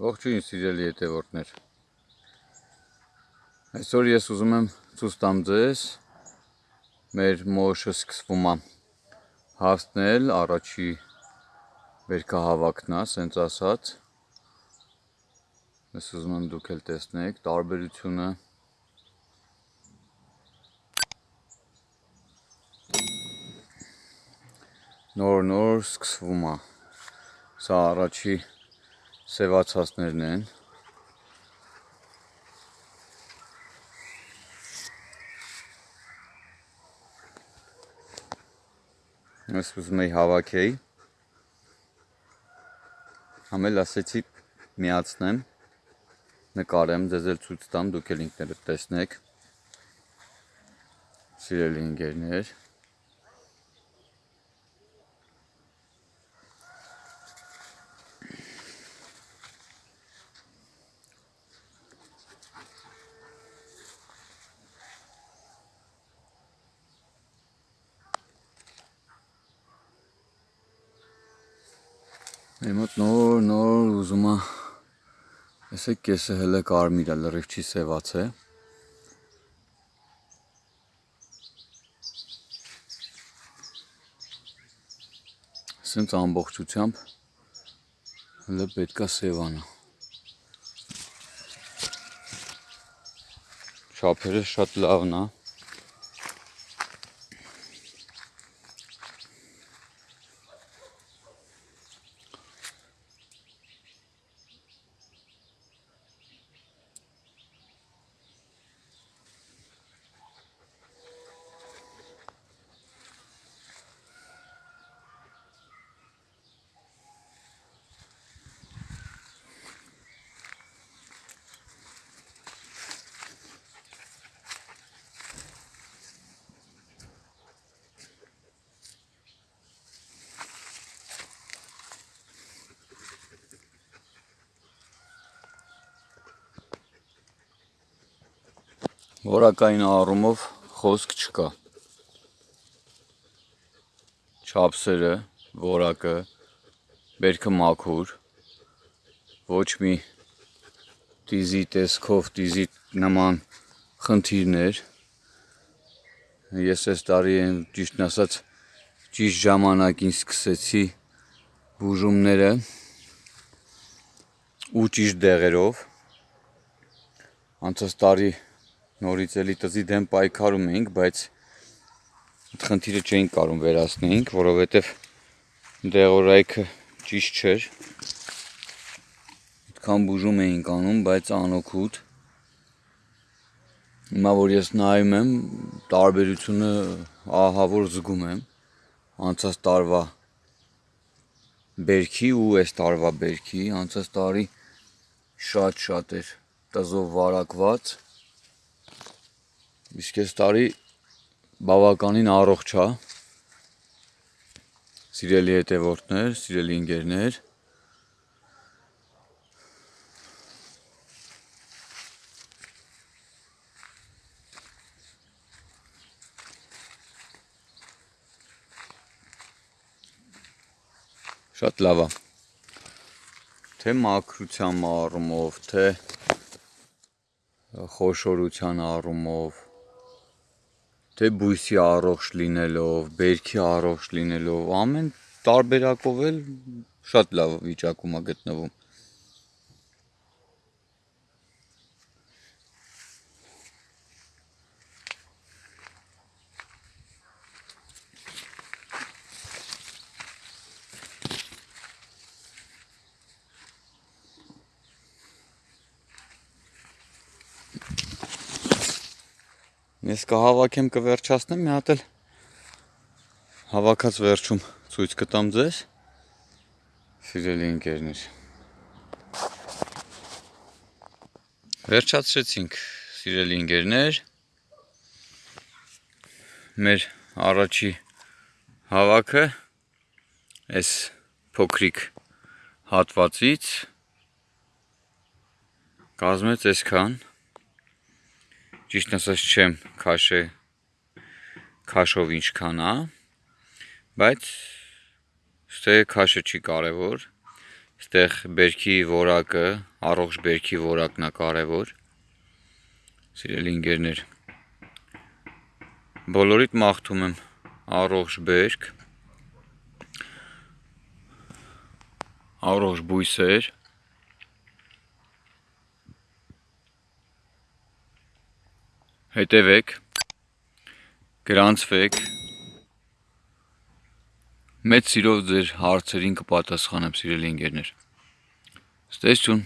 Ողջույն սիրելի հետևորդներ։ Այսօր ես ուզում եմ ցույց տամ ձեզ մեր մոշը սկսվում է հասնել առաջի վերքահավաքնա, սենց ասած։ Ես ուզում եմ դուք էլ տեսնեք տարբերությունը նոր-նոր սկսվում է։ Սա առաջի սևացածներն են։ Ես ուզում եի հավաքեի։ Համել ասեցի միացնեմ, նկարեմ, ձեզ էլ ցույց տամ, դուք էլ ինքներդ տեսնեք։ Սիրելի ընկերներ, Մեր մոտ նոր նոր ուզում է Տեսեք կեսը հələ կարմիր է, լրիվ չի սևացե։ Սենց ամբողջությամբ հələ պետքա սևանա։ Շափերը շատ լավն է։ Որակային առումով խոսք չկա։ Չափսերը, որակը, բերքը մաքուր, ոչ մի տիզի տեսքով, տիզի նման խնդիրներ։ Ես այս տարի են ճիշտն ասած ճիշտ ժամանակին սկսեցի բուժումները ու ճիշտ դեղերով։ Անցած տարի նորից էլի տզի դեմ պայքարում էինք, բայց այդ խնդիրը չէինք կարող վերացնեինք, որովհետև դեղորայքը ճիշտ չէր։ Այդքան բուժում էինք անում, բայց անօգուտ։ Հիմա որ ես նայում եմ, տարբերությունը ահա որ զգում եմ անցած տարվա բերքի ու այս տարվա բերքի, անցած տարի շատ-շատ էր տզով վարակված Իսկ այս տարի բավականին առողջ է։ Սիրելի հետևորդներ, սիրելի ընկերներ, շատ լավ է։ Թե մաքրության առումով, թե խոշորության առումով, թե բույսի առողջ լինելով, բերքի առողջ լինելով, ամեն տարբերակով էլ շատ լավ վիճակում է գտնվում։ Ես կհավաքեմ կվերջացնեմ, մի հատ էլ հավաքած վերջում ցույց կտամ ձեզ։ Սիրելի ընկերներ։ Վերջացրեցինք, սիրելի ընկերներ։ Մեր առաջի հավաքը այս փոքրիկ հատվածից կազմեց այսքան ճիշտ ասած չեմ քաշե քաշով ինչքան է, բայց ստե քաշը չի կարևոր։ Այստեղ բերքի որակը, առողջ բերքի որակն է կարևոր։ Սիրելի ընկերներ, բոլորիդ մաղթում եմ առողջ բերք, առողջ բույսեր, հետևեք, գրանցվեք, մեծ սիրով ձեր հարցերին կպատասխանեմ, սիրելի ընկերներ։ Ստեսություն